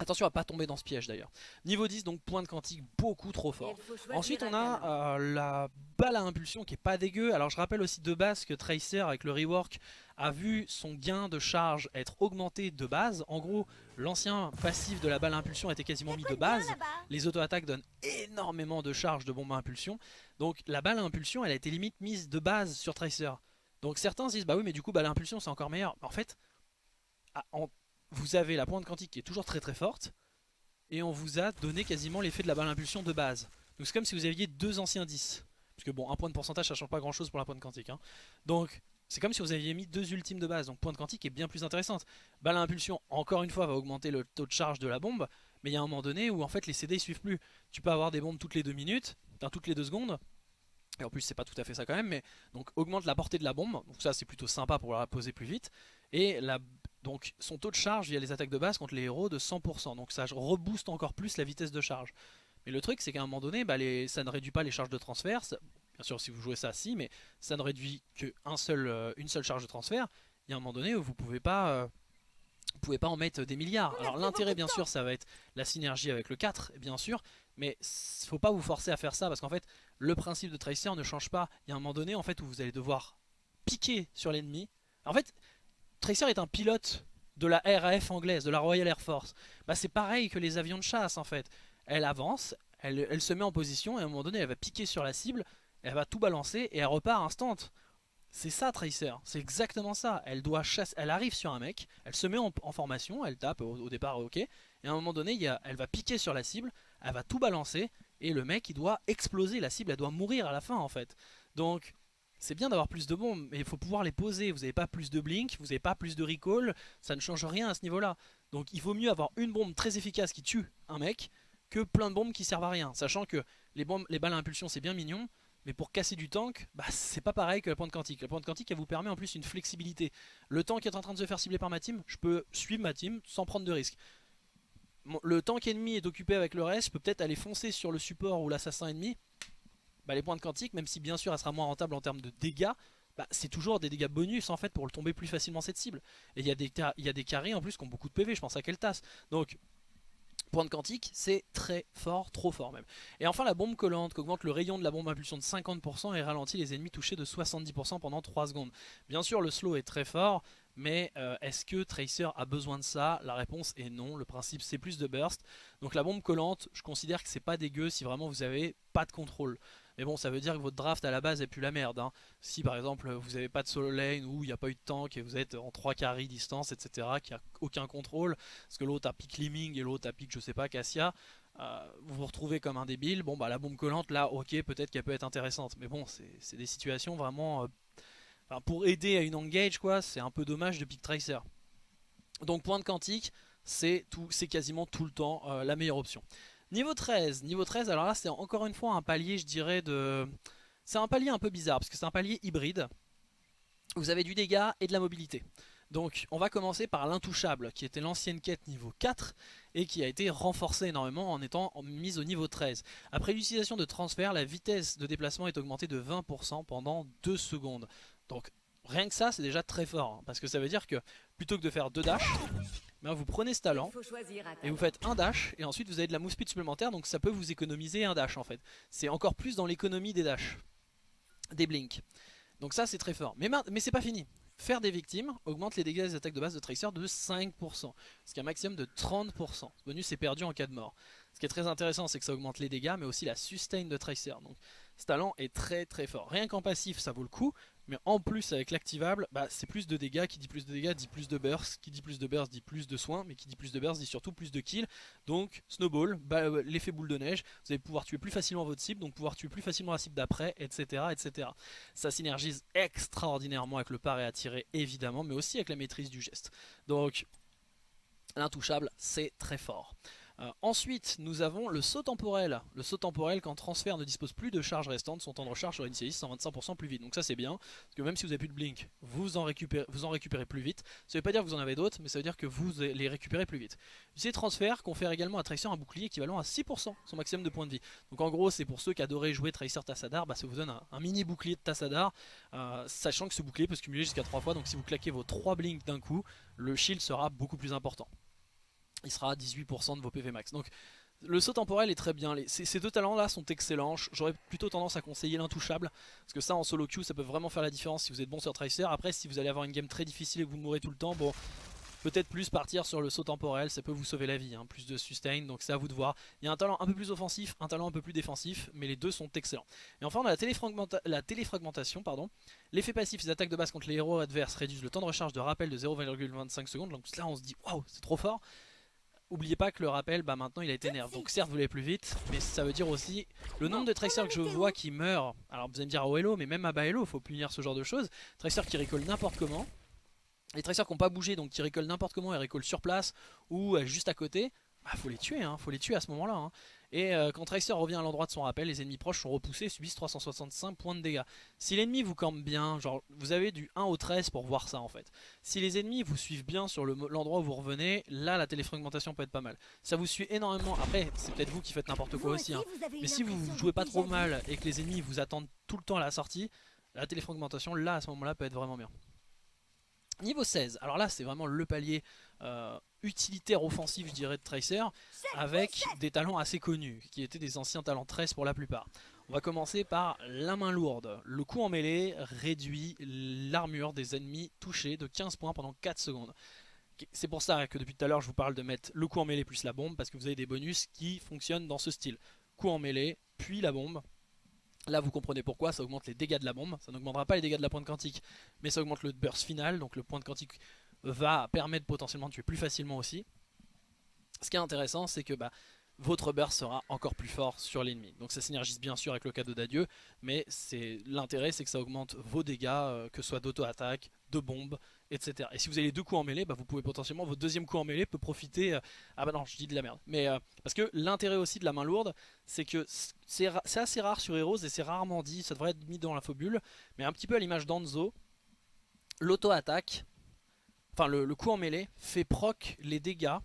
Attention à pas tomber dans ce piège d'ailleurs. Niveau 10, donc point de quantique beaucoup trop fort. Ensuite on a euh, la balle à impulsion qui est pas dégueu. Alors je rappelle aussi de base que Tracer avec le rework a vu son gain de charge être augmenté de base. En gros, l'ancien passif de la balle impulsion était quasiment mis de base. Les auto-attaques donnent énormément de charge de bombe à impulsion. Donc la balle à impulsion elle a été limite mise de base sur Tracer. Donc certains se disent bah oui mais du coup balle à impulsion c'est encore meilleur. En fait, en vous avez la pointe quantique qui est toujours très très forte, et on vous a donné quasiment l'effet de la balle impulsion de base. Donc c'est comme si vous aviez deux anciens 10. Parce que bon, un point de pourcentage ça change pas grand chose pour la pointe quantique. Hein. Donc c'est comme si vous aviez mis deux ultimes de base. Donc pointe quantique est bien plus intéressante. Balle à encore une fois, va augmenter le taux de charge de la bombe. Mais il y a un moment donné où en fait les CD ils suivent plus. Tu peux avoir des bombes toutes les deux minutes, enfin toutes les deux secondes. Et en plus c'est pas tout à fait ça quand même, mais donc augmente la portée de la bombe, donc ça c'est plutôt sympa pour la poser plus vite. Et donc son taux de charge via les attaques de base contre les héros de 100%. Donc ça rebooste encore plus la vitesse de charge. Mais le truc c'est qu'à un moment donné, bah, ça ne réduit pas les charges de transfert. Bien sûr si vous jouez ça, si, mais ça ne réduit qu'une seul, euh, seule charge de transfert. Il y a un moment donné où vous pouvez pas... Euh, pouvez pas en mettre des milliards. Alors l'intérêt bien sûr ça va être la synergie avec le 4 bien sûr, mais faut pas vous forcer à faire ça parce qu'en fait le principe de Tracer ne change pas. Il y a un moment donné en fait où vous allez devoir piquer sur l'ennemi. En fait Tracer est un pilote de la RAF anglaise, de la Royal Air Force. Bah, c'est pareil que les avions de chasse en fait. Elle avance, elle, se met en position et à un moment donné elle va piquer sur la cible, elle va tout balancer et elle repart instant. C'est ça Tracer, c'est exactement ça. Elle doit chasser, elle arrive sur un mec, elle se met en, formation, elle tape au, départ ok, et à un moment donné elle va piquer sur la cible, elle va tout balancer et le mec il doit exploser, la cible elle doit mourir à la fin en fait. Donc c'est bien d'avoir plus de bombes, mais il faut pouvoir les poser. Vous n'avez pas plus de blink, vous n'avez pas plus de recall, ça ne change rien à ce niveau-là. Donc il vaut mieux avoir une bombe très efficace qui tue un mec que plein de bombes qui servent à rien. Sachant que les, bombes, les balles à impulsion c'est bien mignon, mais pour casser du tank, bah, c'est pas pareil que la pointe quantique. La pointe quantique, elle vous permet en plus une flexibilité. Le tank est en train de se faire cibler par ma team, je peux suivre ma team sans prendre de risque. Le tank ennemi est occupé avec le reste, je peux peut-être aller foncer sur le support ou l'assassin ennemi. Bah, les pointes quantiques, même si bien sûr elle sera moins rentable en termes de dégâts, bah, c'est toujours des dégâts bonus en fait pour le tomber plus facilement cette cible. Et il y, a des, y carrés en plus qui ont beaucoup de PV, je pense à Keltas. Donc Pointe quantique, c'est très fort, trop fort même. Et enfin la bombe collante qui augmente le rayon de la bombe impulsion de 50% et ralentit les ennemis touchés de 70% pendant 3 secondes. Bien sûr le slow est très fort, mais euh, est-ce que Tracer a besoin de ça? La réponse est non, le principe c'est plus de burst. Donc la bombe collante, je considère que c'est pas dégueu si vraiment vous avez pas de contrôle. Mais bon, ça veut dire que votre draft à la base est plus la merde. Hein. Si par exemple vous n'avez pas de solo lane ou il n'y a pas eu de tank et vous êtes en 3 carry distance, etc., qui a aucun contrôle, parce que l'autre a pick Liming et l'autre a pick je sais pas Cassia, euh, vous vous retrouvez comme un débile. Bon, bah la bombe collante là, ok, peut-être qu'elle peut être intéressante. Mais bon, c'est des situations vraiment. Euh, pour aider à une engage, quoi, c'est un peu dommage de pick Tracer. Donc, point de quantique, c'est quasiment tout le temps euh, la meilleure option. Niveau 13, niveau 13, alors là c'est encore une fois un palier je dirais de... C'est un palier un peu bizarre parce que c'est un palier hybride. Vous avez du dégât et de la mobilité. Donc on va commencer par l'intouchable qui était l'ancienne quête niveau 4 et qui a été renforcée énormément en étant mise au niveau 13. Après l'utilisation de transfert, la vitesse de déplacement est augmentée de 20% pendant 2 secondes. Donc rien que ça c'est déjà très fort hein, parce que ça veut dire que plutôt que de faire 2 dash, vous prenez ce talent et vous faites un dash et ensuite vous avez de la speed supplémentaire donc ça peut vous économiser un dash en fait. C'est encore plus dans l'économie des dash, des blinks. Donc ça c'est très fort. Mais, mais c'est pas fini. Faire des victimes augmente les dégâts des attaques de base de Tracer de 5%, ce qui est un maximum de 30%. Ce bonus est perdu en cas de mort. Ce qui est très intéressant c'est que ça augmente les dégâts mais aussi la sustain de Tracer. Donc ce talent est très très fort. Rien qu'en passif ça vaut le coup, mais en plus avec l'activable, bah, c'est plus de dégâts, qui dit plus de dégâts dit plus de burst, qui dit plus de burst dit plus de soins, mais qui dit plus de burst dit surtout plus de kills. Donc snowball, bah, euh, l'effet boule de neige, vous allez pouvoir tuer plus facilement votre cible, donc pouvoir tuer plus facilement la cible d'après, etc., etc. Ça synergise extraordinairement avec le paré à tirer évidemment, mais aussi avec la maîtrise du geste. Donc l'intouchable c'est très fort. Euh, ensuite, nous avons le saut temporel. Le saut temporel, quand transfert ne dispose plus de charge restante, son temps de recharge sur initialiste 125% plus vite. Donc ça c'est bien, parce que même si vous n'avez plus de blink, vous en, récupérez, plus vite. Ça veut pas dire que vous en avez d'autres, mais ça veut dire que vous les récupérez plus vite. Ces transferts confèrent également à Tracer un bouclier équivalent à 6%, son maximum de points de vie. Donc en gros, c'est pour ceux qui adoraient jouer Tracer Tassadar, bah, ça vous donne un, mini bouclier de Tassadar, euh, sachant que ce bouclier peut se cumuler jusqu'à 3 fois, donc si vous claquez vos 3 blinks d'un coup, le shield sera beaucoup plus important il sera à 18% de vos PV max. Donc le saut temporel est très bien, ces, deux talents là sont excellents, j'aurais plutôt tendance à conseiller l'intouchable, parce que ça en solo queue ça peut vraiment faire la différence si vous êtes bon sur Tracer, après si vous allez avoir une game très difficile et que vous mourrez tout le temps, bon peut-être plus partir sur le saut temporel, ça peut vous sauver la vie, hein. plus de sustain, donc c'est à vous de voir. Il y a un talent un peu plus offensif, un talent un peu plus défensif, mais les deux sont excellents. Et enfin on a la, la téléfragmentation, pardon. L'effet passif, les attaques de base contre les héros adverses réduisent le temps de recharge de rappel de 0,25 secondes, donc là on se dit waouh c'est trop fort. Oubliez pas que le rappel, bah maintenant il a été nerf. Donc certes vous l'avez plus vite, mais ça veut dire aussi le nombre de tracers que je vois qui meurent. Alors vous allez me dire oh hello, mais même à bas hello, faut punir ce genre de choses. Tracers qui récoltent n'importe comment. Les tracers qui n'ont pas bougé, donc qui récoltent n'importe comment et récoltent sur place ou euh, juste à côté. Bah faut les tuer, hein, faut les tuer à ce moment là. Hein. Et euh, quand Tracer revient à l'endroit de son rappel, les ennemis proches sont repoussés et subissent 365 points de dégâts. Si l'ennemi vous campe bien, genre vous avez du 1 au 13 pour voir ça en fait. Si les ennemis vous suivent bien sur l'endroit où vous revenez, là la téléfragmentation peut être pas mal. Ça vous suit énormément, après c'est peut-être vous qui faites n'importe quoi aussi. Hein. Mais si vous jouez pas trop mal et que les ennemis vous attendent tout le temps à la sortie, la téléfragmentation là à ce moment là peut être vraiment bien. Niveau 16, alors là c'est vraiment le palier euh, utilitaire offensif je dirais de Tracer avec des talents assez connus qui étaient des anciens talents 13 pour la plupart. On va commencer par la main lourde. Le coup en mêlée réduit l'armure des ennemis touchés de 15 points pendant 4 secondes. C'est pour ça que depuis tout à l'heure je vous parle de mettre le coup en mêlée plus la bombe parce que vous avez des bonus qui fonctionnent dans ce style. Coup en mêlée puis la bombe Là vous comprenez pourquoi, ça augmente les dégâts de la bombe, ça n'augmentera pas les dégâts de la pointe quantique, mais ça augmente le burst final, donc le point de quantique va permettre potentiellement de tuer plus facilement aussi. Ce qui est intéressant c'est que bah, votre burst sera encore plus fort sur l'ennemi. Donc ça synergise bien sûr avec le cadeau d'adieu, mais l'intérêt c'est que ça augmente vos dégâts, euh, que ce soit d'auto-attaque, de bombe etc. Et si vous avez les deux coups en mêlée, bah, vous pouvez potentiellement, votre deuxième coup en mêlée peut profiter... Euh, ah bah non, je dis de la merde. Mais euh, parce que l'intérêt aussi de la main lourde, c'est que c'est assez rare sur Heroes et c'est rarement dit, ça devrait être mis dans l'infobule, mais un petit peu à l'image d'Anzo, l'auto-attaque, enfin le, coup en mêlée, fait proc les dégâts,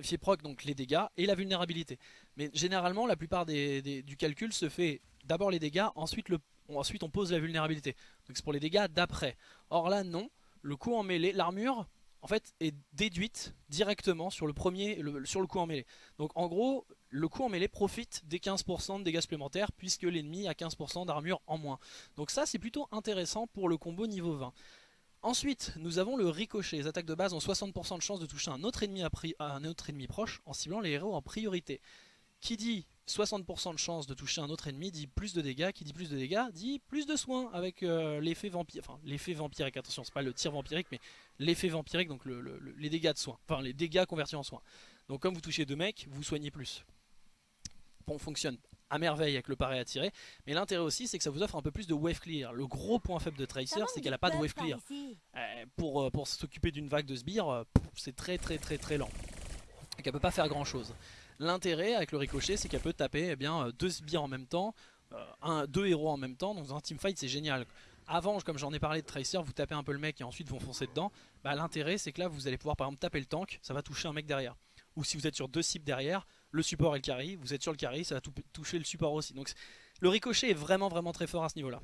fait proc les dégâts et la vulnérabilité. Mais généralement, la plupart du calcul se fait d'abord les dégâts, ensuite on pose la vulnérabilité. Donc c'est pour les dégâts d'après. Or là, non le coup en mêlée, l'armure en fait est déduite directement sur le premier, sur le coup en mêlée. Donc en gros, le coup en mêlée profite des 15% de dégâts supplémentaires puisque l'ennemi a 15% d'armure en moins. Donc ça c'est plutôt intéressant pour le combo niveau 20. Ensuite, nous avons le ricochet. Les attaques de base ont 60% de chance de toucher un autre, ennemi proche en ciblant les héros en priorité. Qui dit 60% de chance de toucher un autre ennemi dit plus de dégâts, qui dit plus de dégâts dit plus de soins avec euh, l'effet vampire, enfin l'effet vampirique, attention c'est pas le tir vampirique mais l'effet vampirique donc les dégâts de soins, enfin les dégâts convertis en soins. Donc comme vous touchez deux mecs, vous soignez plus. Bon fonctionne à merveille avec le à tirer, mais l'intérêt aussi c'est que ça vous offre un peu plus de wave clear. Le gros point faible de Tracer c'est qu'elle a pas de wave clear. Euh, pour, euh, pour s'occuper d'une vague de sbires, c'est très très très très lent. Donc elle peut pas faire grand chose. L'intérêt avec le ricochet, c'est qu'elle peut taper eh bien, euh, deux sbires en même temps, euh, un, deux héros en même temps, donc dans un teamfight c'est génial. Avant, comme j'en ai parlé de Tracer, vous tapez un peu le mec et ensuite vous foncez dedans. Bah, L'intérêt c'est que là vous allez pouvoir par exemple taper le tank, ça va toucher un mec derrière. Ou si vous êtes sur deux cibles derrière, le support et le carry, vous êtes sur le carry, ça va toucher le support aussi. Donc le ricochet est vraiment vraiment très fort à ce niveau là.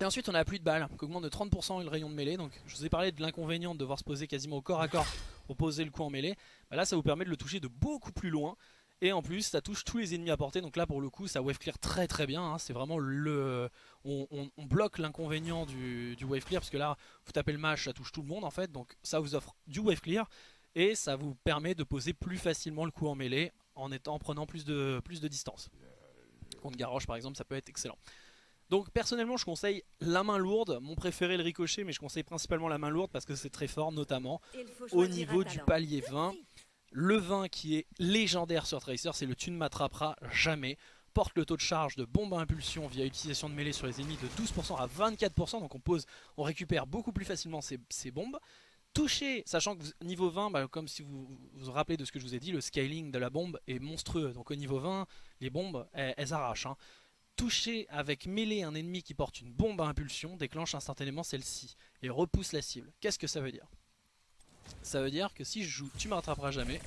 Et ensuite on a plus de balles, qui augmente de 30% le rayon de mêlée. Donc je vous ai parlé de l'inconvénient de devoir se poser quasiment au corps à corps pour poser le coup en mêlée. Bah là ça vous permet de le toucher de beaucoup plus loin. Et en plus ça touche tous les ennemis à portée. Donc là pour le coup ça wave clear très très bien. Hein. C'est vraiment le... On, bloque l'inconvénient du, wave clear. Parce que là vous tapez le match, ça touche tout le monde en fait. Donc ça vous offre du wave clear. Et ça vous permet de poser plus facilement le coup en mêlée en, étant, en prenant plus de, plus de distance. Contre Garrosh par exemple ça peut être excellent. Donc personnellement je conseille la main lourde, mon préféré le ricochet mais je conseille principalement la main lourde parce que c'est très fort notamment au niveau du palier 20. Le 20 qui est légendaire sur Tracer c'est le tu ne m'attraperas jamais porte le taux de charge de bombe à impulsion via utilisation de mêlée sur les ennemis de 12% à 24% donc on pose, on récupère beaucoup plus facilement ces, bombes toucher, sachant que niveau 20, bah, comme si vous vous rappelez de ce que je vous ai dit, le scaling de la bombe est monstrueux. Donc au niveau 20, les bombes, elles, arrachent. Hein toucher avec mêlée un ennemi qui porte une bombe à impulsion déclenche instantanément celle-ci et repousse la cible. Qu'est-ce que ça veut dire? Ça veut dire que si je joue tu me rattraperas jamais,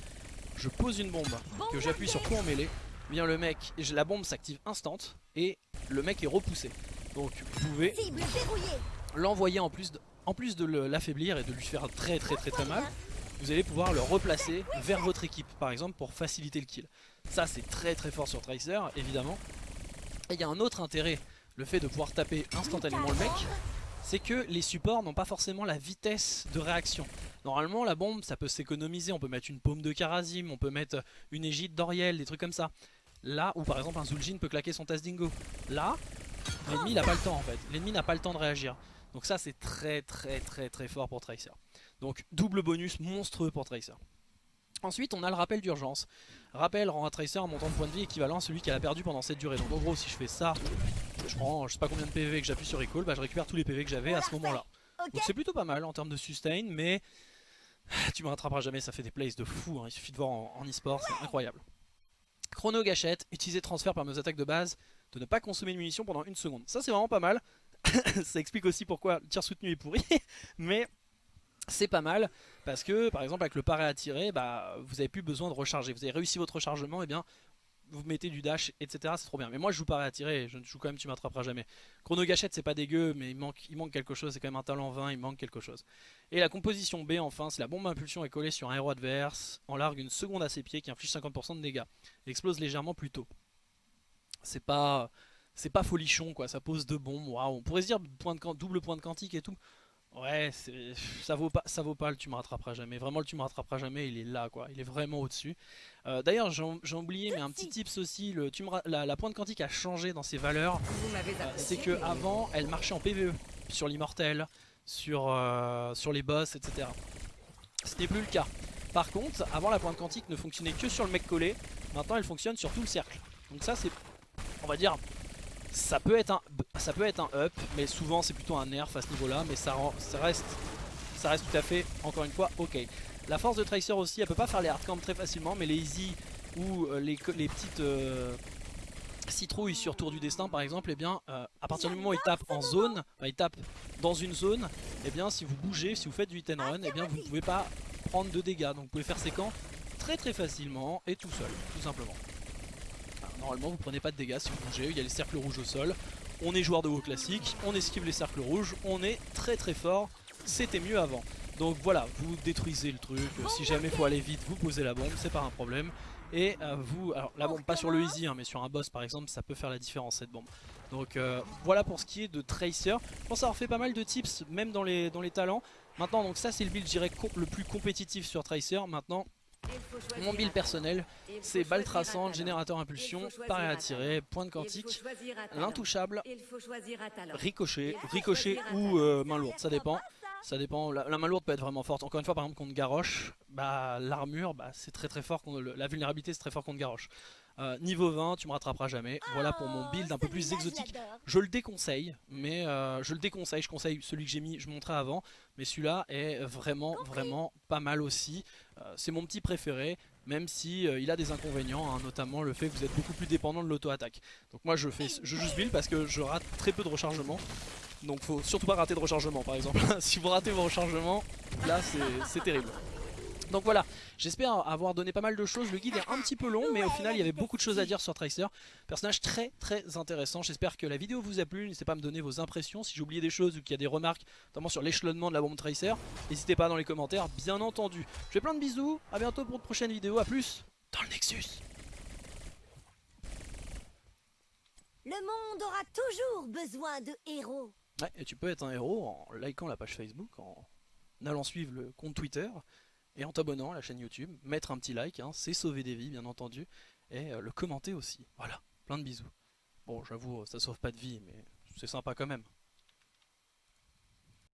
je pose une bombe, que j'appuie sur coup en mêlée, bien le mec, la bombe s'active instant et le mec est repoussé. Donc vous pouvez l'envoyer en plus de, en plus de l'affaiblir et de lui faire très très très très mal, vous allez pouvoir le replacer vers votre équipe par exemple pour faciliter le kill. Ça c'est très très fort sur Tracer évidemment. Et il y a un autre intérêt, le fait de pouvoir taper instantanément le mec, c'est que les supports n'ont pas forcément la vitesse de réaction. Normalement la bombe ça peut s'économiser, on peut mettre une paume de Karazim, on peut mettre une égide d'Oriel, des trucs comme ça. Là où par exemple un Zul'jin peut claquer son Dingo. Là, l'ennemi n'a pas le temps en fait, l'ennemi n'a pas le temps de réagir. Donc ça c'est très très très très fort pour Tracer. Donc double bonus monstrueux pour Tracer. Ensuite on a le rappel d'urgence. Rappel rend un Tracer un montant de points de vie équivalent à celui qu'elle a perdu pendant cette durée. Donc en gros si je fais ça, je prends je sais pas combien de PV que j'appuie sur recall, bah je récupère tous les PV que j'avais à ce moment là. Donc c'est plutôt pas mal en termes de sustain mais tu me rattraperas jamais, ça fait des plays de fou, hein. il suffit de voir en e-sport, c'est incroyable. Chrono gâchette, utiliser transfert par nos attaques de base, de ne pas consommer de munitions pendant une seconde. Ça c'est vraiment pas mal, ça explique aussi pourquoi le tir soutenu est pourri, mais c'est pas mal parce que par exemple avec le paré à tirer bah, vous avez plus besoin de recharger. Vous avez réussi votre rechargement et eh bien vous mettez du dash etc c'est trop bien. Mais moi je joue paré à tirer je joue quand même tu m'attraperas jamais. Chrono gâchette c'est pas dégueu mais il manque, il manque quelque chose c'est quand même un talent 20 il manque quelque chose. Et la composition B enfin c'est la bombe impulsion est collée sur un héros adverse en largue une seconde à ses pieds qui inflige 50% de dégâts. Explose légèrement plus tôt. C'est pas c'est pas folichon quoi ça pose deux bombes waouh on pourrait se dire point de, double point de quantique et tout Ouais, ça vaut pas, ça vaut pas le tu me rattraperas jamais. Vraiment le tu me rattraperas jamais, il est là quoi, il est vraiment au-dessus. Euh, d'ailleurs j'ai oublié, mais un petit tips aussi, le, tu la, pointe quantique a changé dans ses valeurs. Euh, c'est que avant elle marchait en PVE sur l'immortel, sur, euh, sur les boss, etc. Ce n'est plus le cas. Par contre, avant la pointe quantique ne fonctionnait que sur le mec collé, maintenant elle fonctionne sur tout le cercle. Donc ça c'est, on va dire, ça peut être un, ça peut être un up, mais souvent c'est plutôt un nerf à ce niveau-là, mais ça, reste ça reste tout à fait, encore une fois, ok. La force de Tracer aussi, elle peut pas faire les hardcamps très facilement, mais les easy ou euh, les, petites euh, citrouilles sur Tour du Destin par exemple, et eh bien euh, à partir du moment où il tape en zone, il tape dans une zone, et eh bien si vous bougez, si vous faites du hit and run, et eh bien vous ne pouvez pas prendre de dégâts. Donc vous pouvez faire ces camps très très facilement et tout seul, tout simplement. Normalement vous prenez pas de dégâts si vous bougez, il y a les cercles rouges au sol. On est joueur de WoW classique, on esquive les cercles rouges, on est très très fort, c'était mieux avant. Donc voilà, vous détruisez le truc, si jamais il faut aller vite, vous posez la bombe, c'est pas un problème. Et euh, vous, alors la bombe pas sur le easy, hein, mais sur un boss par exemple, ça peut faire la différence cette bombe. Donc euh, voilà pour ce qui est de Tracer. Je pense avoir fait pas mal de tips, même dans les, dans les talents. Maintenant, donc ça c'est le build, je dirais, le plus compétitif sur Tracer. Maintenant, mon build personnel, c'est balle traçante, générateur impulsion, pari à tirer, point de quantique, l'intouchable, ricochet, ricochet ou euh, main lourde, ça dépend. Ça dépend, la, main lourde peut être vraiment forte. Encore une fois, par exemple, contre Garrosh, bah, l'armure, bah, c'est très très fort. La vulnérabilité, c'est très fort contre Garrosh. Euh, niveau 20, tu me rattraperas jamais. Voilà pour mon build un peu plus exotique. Je le déconseille, mais euh, je le déconseille. Je conseille celui que j'ai mis, je montrais avant. Mais celui-là est vraiment, vraiment pas mal aussi. Euh, c'est mon petit préféré, même si il a des inconvénients, hein, notamment le fait que vous êtes beaucoup plus dépendant de l'auto-attaque. Donc moi je fais je juste build parce que je rate très peu de rechargement. Donc faut surtout pas rater de rechargement par exemple. si vous ratez vos rechargements, là c'est terrible. Donc voilà, j'espère avoir donné pas mal de choses. Le guide est un petit peu long, mais au final il y avait beaucoup de choses à dire sur Tracer. Personnage très très intéressant. J'espère que la vidéo vous a plu. N'hésitez pas à me donner vos impressions. Si j'ai oublié des choses ou qu'il y a des remarques, notamment sur l'échelonnement de la bombe Tracer, n'hésitez pas dans les commentaires, bien entendu. Je fais plein de bisous, à bientôt pour de prochaines vidéos. A plus dans le Nexus. Le monde aura toujours besoin de héros. Ouais, et tu peux être un héros en likant la page Facebook, en allant suivre le compte Twitter et en t'abonnant à la chaîne YouTube, mettre un petit like, hein, c'est sauver des vies bien entendu, et euh, le commenter aussi. Voilà, plein de bisous. Bon, j'avoue, ça sauve pas de vie, mais c'est sympa quand même.